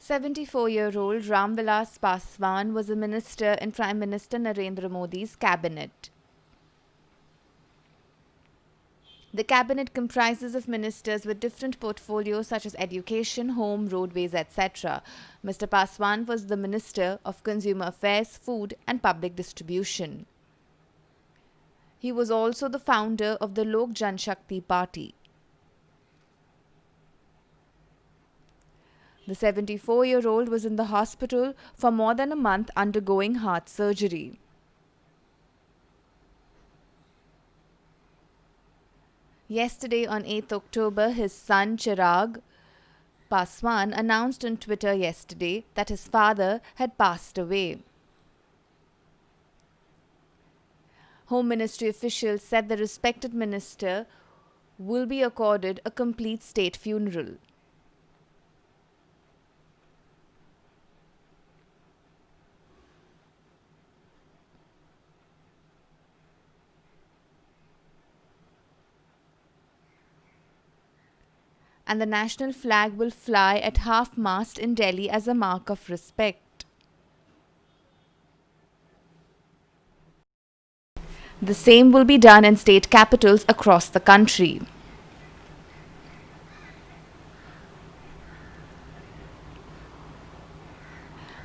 74-year-old Ramvilas Paswan was a minister in Prime Minister Narendra Modi's cabinet. The cabinet comprises of ministers with different portfolios such as education, home, roadways, etc. Mr. Paswan was the Minister of Consumer Affairs, Food and Public Distribution. He was also the founder of the Lok Janshakti Party. The 74 year old was in the hospital for more than a month undergoing heart surgery. Yesterday, on 8th October, his son Chirag Paswan announced on Twitter yesterday that his father had passed away. Home Ministry officials said the respected minister will be accorded a complete state funeral. And the national flag will fly at half mast in Delhi as a mark of respect. The same will be done in state capitals across the country.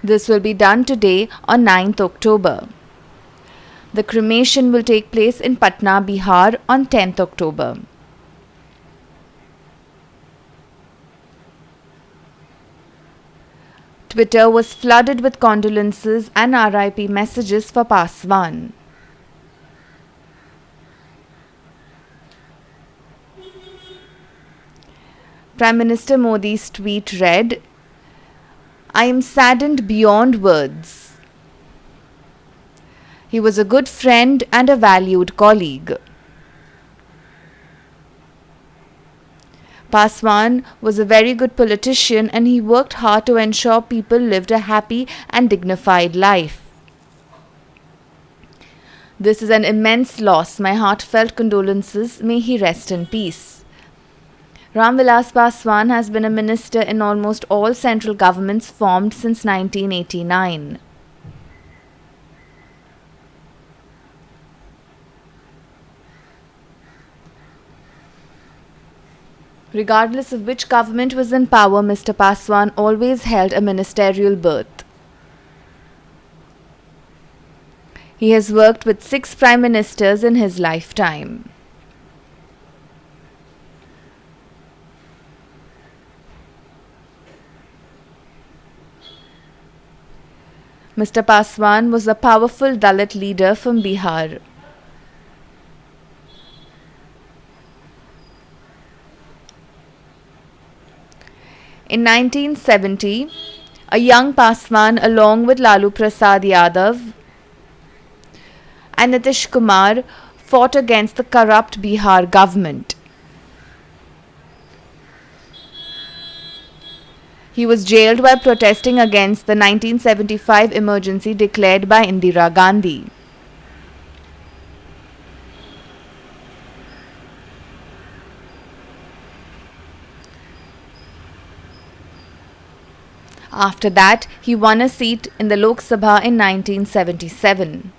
This will be done today on 9th October. The cremation will take place in Patna, Bihar on 10th October. Twitter was flooded with condolences and RIP messages for Paswan. Prime Minister Modi's tweet read, I am saddened beyond words. He was a good friend and a valued colleague. Paswan was a very good politician and he worked hard to ensure people lived a happy and dignified life. This is an immense loss. My heartfelt condolences. May he rest in peace. Ramvilas Paswan has been a minister in almost all central governments formed since 1989. Regardless of which government was in power, Mr. Paswan always held a ministerial berth. He has worked with six prime ministers in his lifetime. Mr. Paswan was a powerful Dalit leader from Bihar. In 1970, a young Paswan along with Lalu Prasad Yadav and Nitish Kumar fought against the corrupt Bihar government. He was jailed while protesting against the 1975 emergency declared by Indira Gandhi. After that, he won a seat in the Lok Sabha in 1977.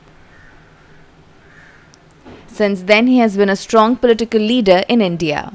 Since then, he has been a strong political leader in India.